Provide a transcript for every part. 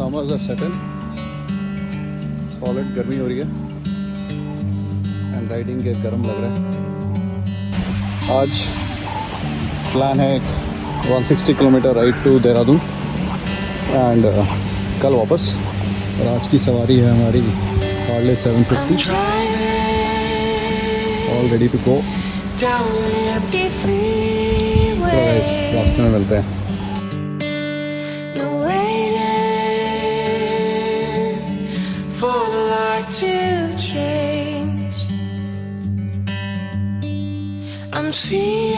are set in. Solid गर्मी हो रही है। एंड राइडिंग के गर्म लग रहा है। आज प्लान है एक 160 kilometre ride to Dehradun. And कल वापस। और आज की सवारी है हमारी Harley 750 all ready to go. रास्ते में मिलते हैं। To change. I'm seeing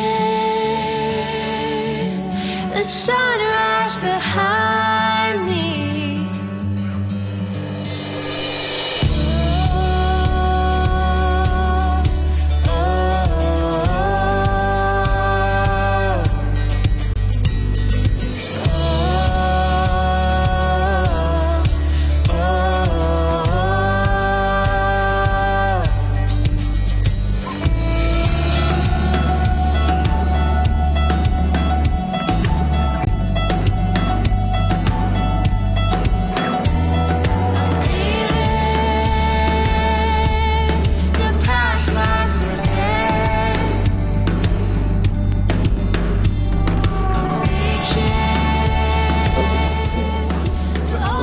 the sunrise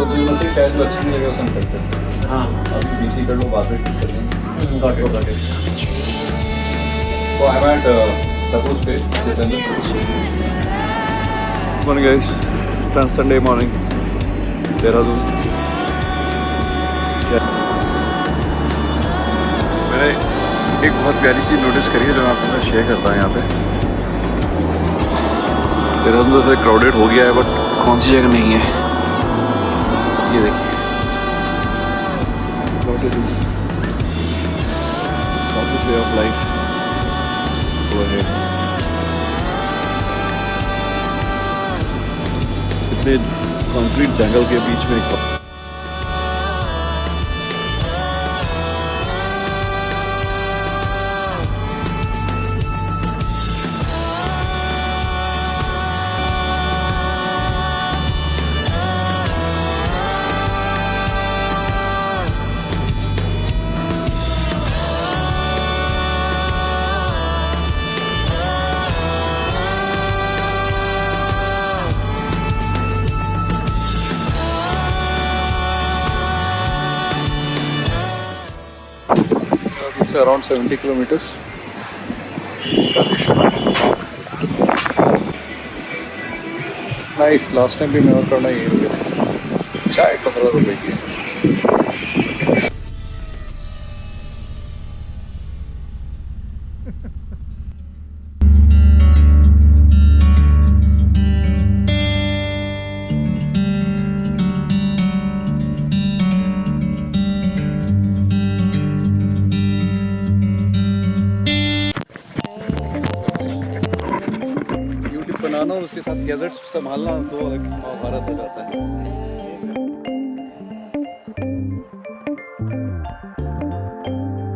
for all हाँ। अभी बीसी कर लो बाद में ठीक कर got it got it So I'm at Tapu's place, Sitendra. Good morning guys. It's Sunday morning. Dehradun मैंने एक बहुत प्यारी चीज़ नोटिस करी है जो मैं आपके साथ शेयर करता हूँ यहाँ पे। देहरादून तो क्राउडेड हो गया है बट कौन सी जगह नहीं है? ये देखिए। वे ऑफ़ लाइफ कितने कंक्रीट जंगल के बीच में एक It's around 70 kilometers. Nice last time भी मैं और करना रुके थे चाय पंद्रह रुपये की बनाना और उसके साथ गैजेट्स संभालना दो अलग महाभारत हो जाता है।